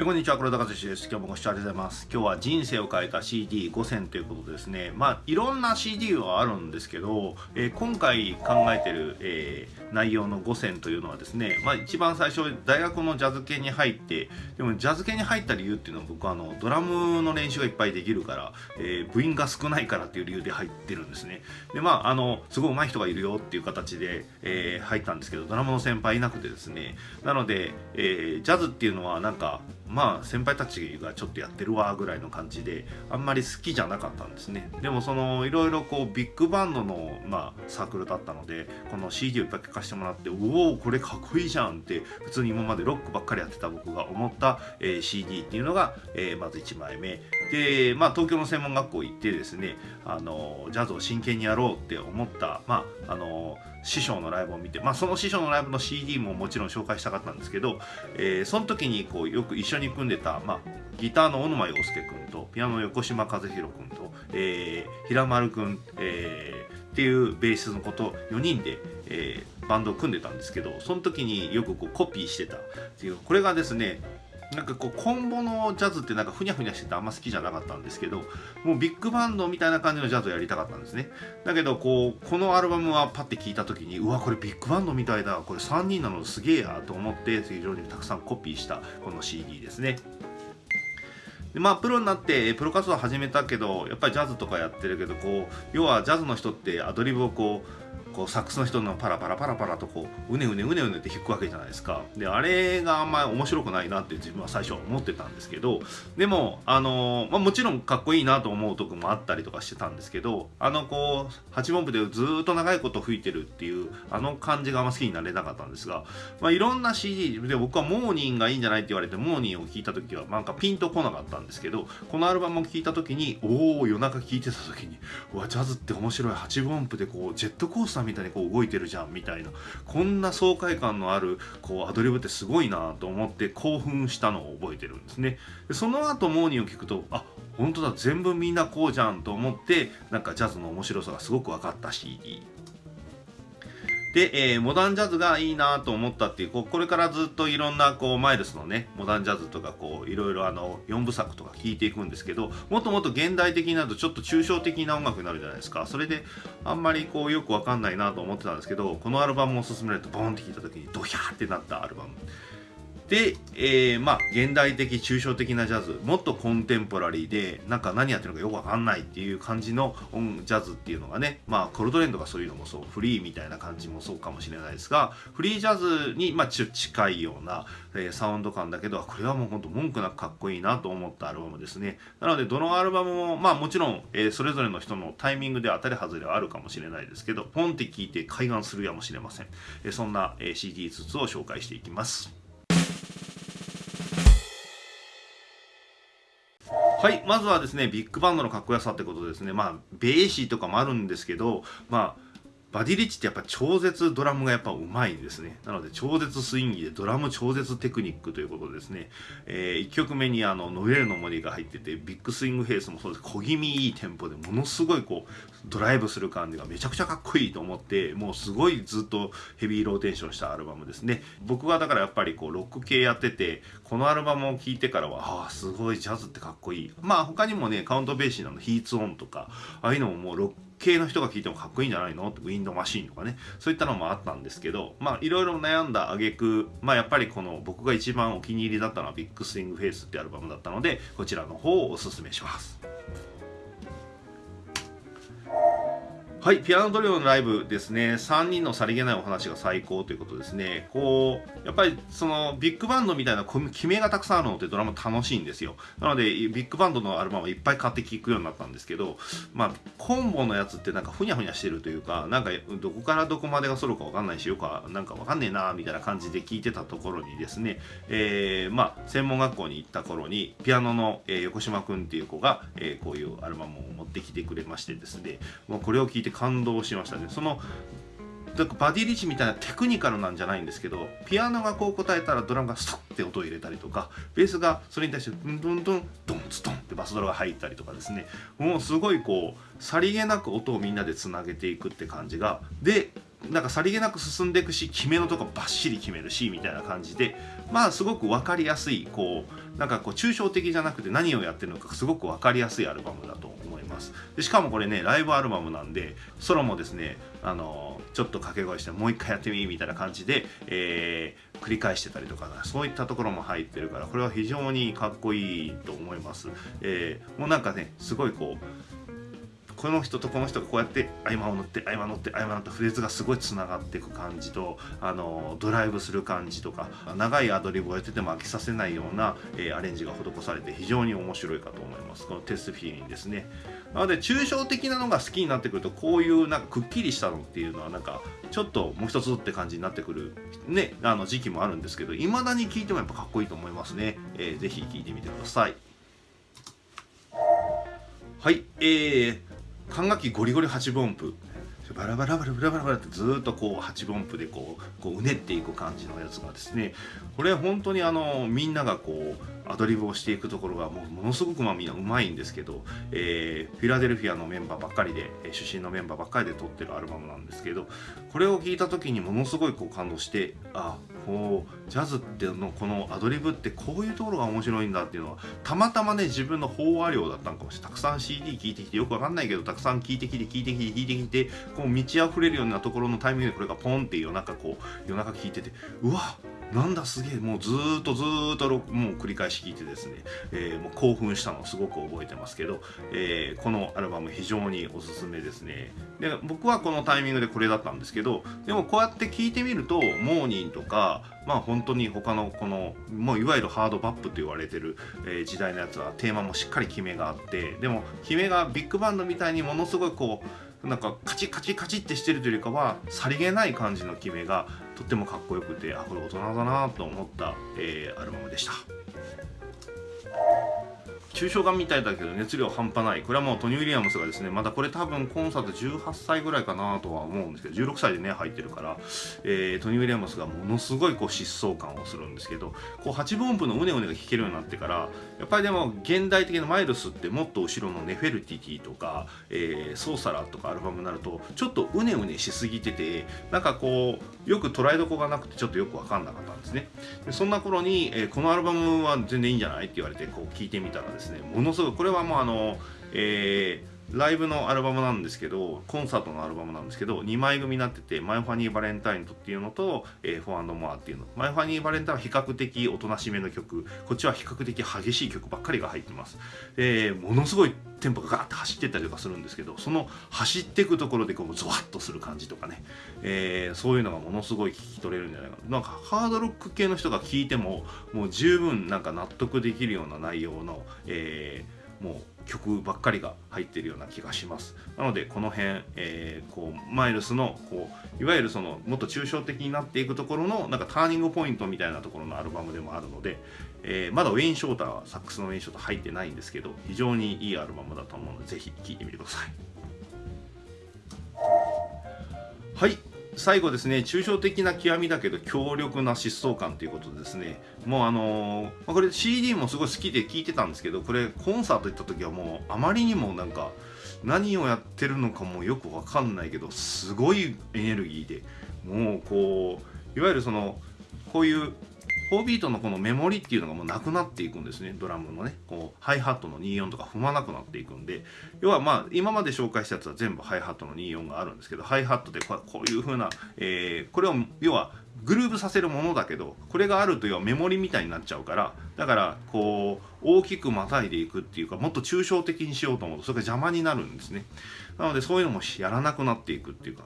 えこんにちは黒田和志です。今日もご視聴ありがとうございます。今日は人生を変えた CD5 選ということですね。まあいろんな CD はあるんですけど、えー、今回考えてる、えー、内容の5選というのはですねまあ一番最初大学のジャズ系に入ってでもジャズ系に入った理由っていうのは僕はあのドラムの練習がいっぱいできるから、えー、部員が少ないからっていう理由で入ってるんですね。でまああのすごい上手い人がいるよっていう形で、え、入ったんですけどドラムの先輩いなくてですね。なので、えー、ジャズっていうのはなんかまあ先輩たちがちょっとやってるわぐらいの感じであんまり好きじゃなかったんですね。でもそのいろいろこうビッグバンドの、まあ、サークルだったのでこの CD をいっぱい聴かせてもらっておおこれかっこいいじゃんって普通に今までロックばっかりやってた僕が思った、えー、CD っていうのが、えー、まず1枚目。でまあ東京の専門学校行ってですねあのジャズを真剣にやろうって思ったまああの師匠のライブを見て、まあ、その師匠のライブの CD ももちろん紹介したかったんですけど、えー、その時にこうよく一緒に組んでた、まあ、ギターの小沼洋介君とピアノの横島和弘君と、えー、平丸君、えー、っていうベースのこと4人で、えー、バンドを組んでたんですけどその時によくこうコピーしてたっていうこれがですねなんかこうコンボのジャズってなんかふにゃふにゃしててあんま好きじゃなかったんですけどもうビッグバンドみたいな感じのジャズをやりたかったんですね。だけどこうこのアルバムはパッて聴いた時にうわこれビッグバンドみたいだ。これ3人なのすげえやと思って非常にたくさんコピーしたこの CD ですね。でまあプロになってプロ活動始めたけどやっぱりジャズとかやってるけどこう要はジャズの人ってアドリブをこうこうサックスの人のパラパラパラパラとこううねうねうねうねって弾くわけじゃないですか。であれがあんまり面白くないなって自分は最初は思ってたんですけど。でもあの、まあ、もちろんかっこいいなと思うとこもあったりとかしてたんですけどあのこう8分部でずっと長いこと吹いてるっていうあの感じがあんま好きになれなかったんですが、まあ、いろんな CD で僕はモーニンがいいんじゃないって言われてモーニングを聞いた時はなんかピンとこなかったんですけどこのアルバムを聴いた時におお夜中聴いてた時にうわジャズって面白い8分音符でこうジェットコースターみたいにこう動いてるじゃんみたいな。こんな爽快感のあるこうアドリブってすごいなと思って興奮したのを覚えてるんですね。でその後モーニンを聞くとあ本当だ全部みんなこうじゃんと思ってなんかジャズの面白さがすごく分かった CD で、えー、モダンジャズがいいなと思ったっていうこうこれからずっといろんなこうマイルスのねモダンジャズとかこういろいろあの4部作とか聴いていくんですけどもっともっと現代的になるとちょっと抽象的な音楽になるじゃないですか。それであんまりこうよくわかんないなと思ってたんですけどこのアルバムを勧められてボンって聴いた時にドヒャーってなったアルバム。で、えー、まあ現代的抽象的なジャズ。もっとコンテンポラリーでなんか何やってるのかよくわかんないっていう感じのジャズっていうのがね。まあコルトレンとかそういうのもそう。フリーみたいな感じもそうかもしれないですがフリージャズにまあ近いような、えー、サウンド感だけどこれはもうほんと文句なくかっこいいなと思ったアルバムですね。なのでどのアルバムもまあもちろん、えー、それぞれの人のタイミングで当たり外れはあるかもしれないですけどポンって聞いて開眼するやもしれません、えー、そんな、え、CD ずつを紹介していきます。はい、まずはですね、ビッグバンドのかっこよさってことですね。まあ、ベーシーとかもあるんですけど、まあ、バディリッチってやっぱ超絶ドラムがやっぱうまいんですね。なので超絶スインギでドラム超絶テクニックということですね。えー、1曲目にあのノルウェイの森が入ってて Big Swing Face もそうです。小気味いいテンポでものすごいこうドライブする感じがめちゃくちゃかっこいいと思ってもうすごいずっとヘビーローテーションしたアルバムですね。僕はだからやっぱりこうロック系やっててこのアルバムを聴いてからはああすごいジャズってかっこいい。まあ他にもねカウントベーシーなの Heat's On とかああいうのももうロック系の人が聞いてもかっこいいんじゃないの Wind Machine とかねそういったのもあったんですけどまあいろいろ悩んだ挙句まあやっぱりこの僕が一番お気に入りだったのは Big Swing Face ってアルバムだったのでこちらの方をおすすめしますはい、ピアノトリオのライブですね、3人のさりげないお話が最高ということですね。こう、やっぱりそのビッグバンドみたいな決めがたくさんあるのってドラマー楽しいんですよ。なので、ビッグバンドのアルバムをいっぱい買って聴くようになったんですけど、まあ、コンボのやつってなんかふにゃふにゃしてるというか、なんかどこからどこまでがソロかわかんないし、よくなんかわかんねえなみたいな感じで聴いてたところにですね、えー、まあ、専門学校に行った頃に、ピアノの、え、横島くんっていう子が、え、こういうアルバムを持ってきてくれましてですね、もうこれを聴いてて感動しましたね。そのバディリッチみたいなテクニカルなんじゃないんですけどピアノがこう答えたらドラムがストッて音を入れたりとかベースがそれに対してドンドンドンドンツドンってバスドラが入ったりとかですね。もうすごいこうさりげなく音をみんなでつなげていくって感じがでなんかさりげなく進んでいくし決めのとこバッシリ決めるしみたいな感じでまあすごく分かりやすいこうなんかこう抽象的じゃなくて何をやってるのかすごく分かりやすいアルバムだと思ます。でしかもこれねライブアルバムなんでソロもですねあのちょっと掛け声してもう一回やってみみたいな感じで、えー、繰り返してたりとかそういったところも入ってるからこれは非常にかっこいいと思います、えー、もうなんかねすごいこうこの人とこの人がこうやって合間を乗って合間乗って合間乗ってフレーズがすごいつながっていく感じとあのドライブする感じとか長いアドリブをやってても飽きさせないような、えー、アレンジが施されて非常に面白いかと思います。このテスフィーリンですね。なので抽象的なのが好きになってくるとこういうなんかくっきりしたのっていうのはなんかちょっともう一つって感じになってくるねあの時期もあるんですけど未だに聴いてもやっぱかっこいいと思いますね、えー、ぜひ聴いてみてください。はいえー、管楽器ゴリゴリ8分音符バラバラバラバラバラバラってずっとこう8分音符でこうこううねっていく感じのやつがですねこれ本当にあのみんながこうアドリブをしていくところがもうものすごくまあみんなうまいんですけど、えー、フィラデルフィアのメンバーばっかりで出身のメンバーばっかりで撮ってるアルバムなんですけどこれを聞いた時にものすごいこう感動してあこうジャズってのこのアドリブってこういうところが面白いんだっていうのはたまたまね自分の飽和量だったのかもしれない。たくさん CD 聴いてきてよくわかんないけどたくさん聴いてきて聴いてきて聴いてきてこう満ち溢れるようなところのタイミングでこれがポンって夜中こう夜中聴いててうわっなんだすげえもうずっとずっともう繰り返し聴いてですね、えー、もう興奮したのをすごく覚えてますけど、えー、このアルバム非常におすすめですね。で僕はこのタイミングでこれだったんですけどでもこうやって聴いてみるとモーニンとかまあ本当に他のこのもういわゆるハードバップと言われてる、えー、時代のやつはテーマもしっかり決めがあってでも決めがビッグバンドみたいにものすごいこうなんかカチカチカチってしてるというよりかはさりげない感じの決めがとってもかっこよくてあこれ大人だなと思った、えー、アルバムでした。抽象画みたいだけど熱量半端ないこれはもうトニー・ウィリアムスがですねまだこれ多分コンサート18歳ぐらいかなとは思うんですけど16歳でね入ってるから、えー、トニー・ウィリアムスがものすごいこう疾走感をするんですけどこう8分音符のうねうねが弾けるようになってからやっぱりでも現代的なマイルスってもっと後ろのネフェルティティとか、えー、ソーサラとかアルバムになるとちょっとうねうねしすぎててなんかこうよく捉えどこがなくてちょっとよく分かんなかったんですね。でそんな頃に、えー、このアルバムは全然いいんじゃない？って言われてこう聞いてみたらですねものすごいこれはもうあの、えーライブのアルバムなんですけどコンサートのアルバムなんですけど2枚組になってて「マイ・ファニー・バレンタイント」っていうのと「えー、フォーモア」っていうの。マイ・ファニー・バレンタインは比較的おとなしめの曲。こっちは比較的激しい曲ばっかりが入ってます。でものすごいテンポがガーッて走ってったりとかするんですけどその走っていくところでこうゾワッとする感じとかね、えー、そういうのがものすごい聞き取れるんじゃないかな。なんかハードロック系の人が聞いてももう十分なんか納得できるような内容の、えーもう曲ばっかりが入ってるような気がします。なのでこの辺、えー、こうマイルスのこういわゆるそのもっと抽象的になっていくところのなんかターニングポイントみたいなところのアルバムでもあるので、えー、まだウェイン・ショーターはサックスのウェイン・ショーター入ってないんですけど非常にいいアルバムだと思うのでぜひ聴いてみてください。はい。最後ですね抽象的な極みだけど強力な疾走感ということですねもうあのー、これ CD もすごい好きで聴いてたんですけどこれコンサート行った時はもうあまりにもなんか何をやってるのかもよくわかんないけどすごいエネルギーでもうこういわゆるそのこういう4ビートのこのメモリっていうのがもうなくなっていくんですね。ドラムのね。こうハイハットの24とか踏まなくなっていくんで。要はまあ今まで紹介したやつは全部ハイハットの24があるんですけどハイハットでこういう風な、えー、これを要はグルーブさせるものだけどこれがあると要はメモリみたいになっちゃうからだからこう大きくまたいでいくっていうかもっと抽象的にしようと思うとそれが邪魔になるんですね。なのでそういうのもやらなくなっていくっていうか。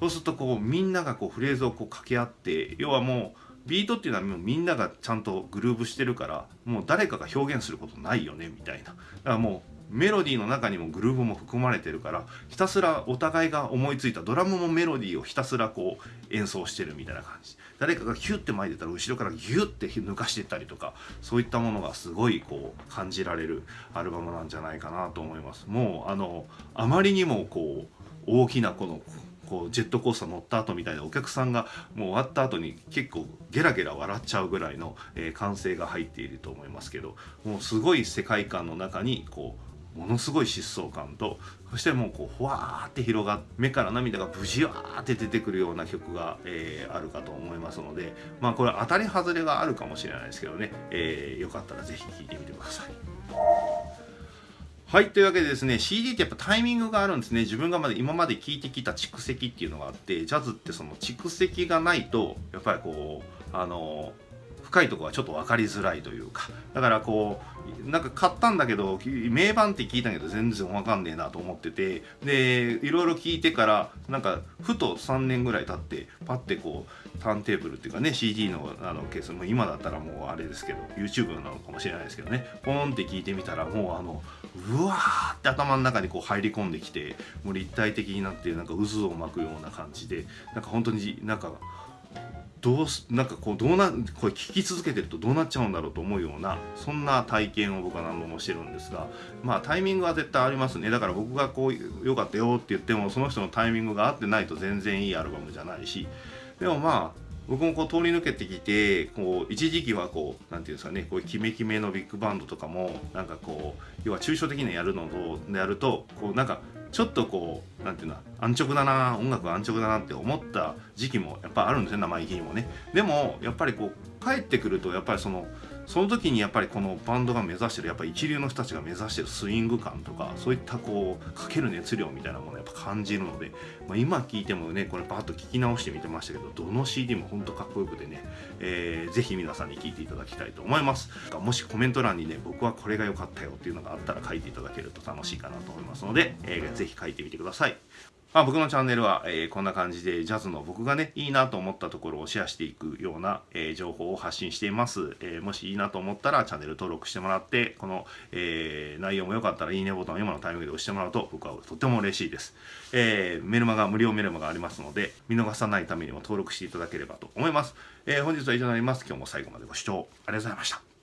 そうするとこうみんながこうフレーズをこう掛け合って要はもうビートっていうのはもうみんながちゃんとグルーブしてるからもう誰かが表現することないよねみたいな。だからもうメロディーの中にもグルーブも含まれてるからひたすらお互いが思いついたドラムもメロディーをひたすらこう演奏してるみたいな感じ。誰かがヒュッて巻いてたら後ろからギュッて抜かしてったりとかそういったものがすごいこう感じられるアルバムなんじゃないかなと思います。もうあのあまりにもこう大きなこのこうジェットコースター乗った後みたいなお客さんがもう終わった後に結構ゲラゲラ笑っちゃうぐらいの、え、歓声が入っていると思いますけどもうすごい世界観の中にこうものすごい疾走感とそしてもうこうふわーって広がって目から涙がブジワーって出てくるような曲が、えー、あるかと思いますのでまあこれ当たり外れがあるかもしれないですけどね、えー、よかったら是非聴いてみてください。はい。というわけでですね、CD ってやっぱタイミングがあるんですね。自分がまだ今まで聴いてきた蓄積っていうのがあって、ジャズってその蓄積がないと、やっぱりこう、あの、深いとこはちょっと分かりづらいというかだからこうなんか買ったんだけど名盤って聞いたけど全然分かんねえなと思っててでいろいろ聞いてからなんかふと3年ぐらい経ってパッてこうターンテーブルっていうかね CD のあのケースも今だったらもうあれですけど YouTube なのかもしれないですけどねポンって聞いてみたらもうあのうわーって頭の中にこう入り込んできてもう立体的になってなんか渦を巻くような感じでなんか本当になんかどうなんかこうどうなこれ聞き続けてるとどうなっちゃうんだろうと思うようなそんな体験を僕は何度もしてるんですがまあタイミングは絶対ありますね。だから僕がこう良かったよって言ってもその人のタイミングが合ってないと全然いいアルバムじゃないし。でもまあ僕もこう通り抜けてきてこう一時期はこうなんていうんですかねこういうキメキメのビッグバンドとかもなんかこう要は抽象的にやるのとやるとこうなんかちょっとこうなんていうの安直だな音楽安直だなって思った時期もやっぱあるんですね生意気にもね。でもやっぱりこう帰ってくるとやっぱりそのその時にやっぱりこのバンドが目指してるやっぱ一流の人たちが目指してるスイング感とかそういったこうかける熱量みたいなものをやっぱ感じるので、まあ、今聴いてもねこれバッと聞き直してみてましたけどどの CD もほんとかっこよくてね、えー、ぜひ皆さんに聴いていただきたいと思います。もしコメント欄にね僕はこれが良かったよっていうのがあったら書いていただけると楽しいかなと思いますので、えー、ぜひ書いてみてください。まあ、僕のチャンネルは、えー、こんな感じでジャズの僕がねいいなと思ったところをシェアしていくような、えー、情報を発信しています、えー、もしいいなと思ったらチャンネル登録してもらってこの、え内容も良かったらいいねボタンを今のタイミングで押してもらうと僕はとても嬉しいです、えメルマガ無料メルマガありますので見逃さないためにも登録していただければと思います、え本日は以上になります。今日も最後までご視聴ありがとうございました。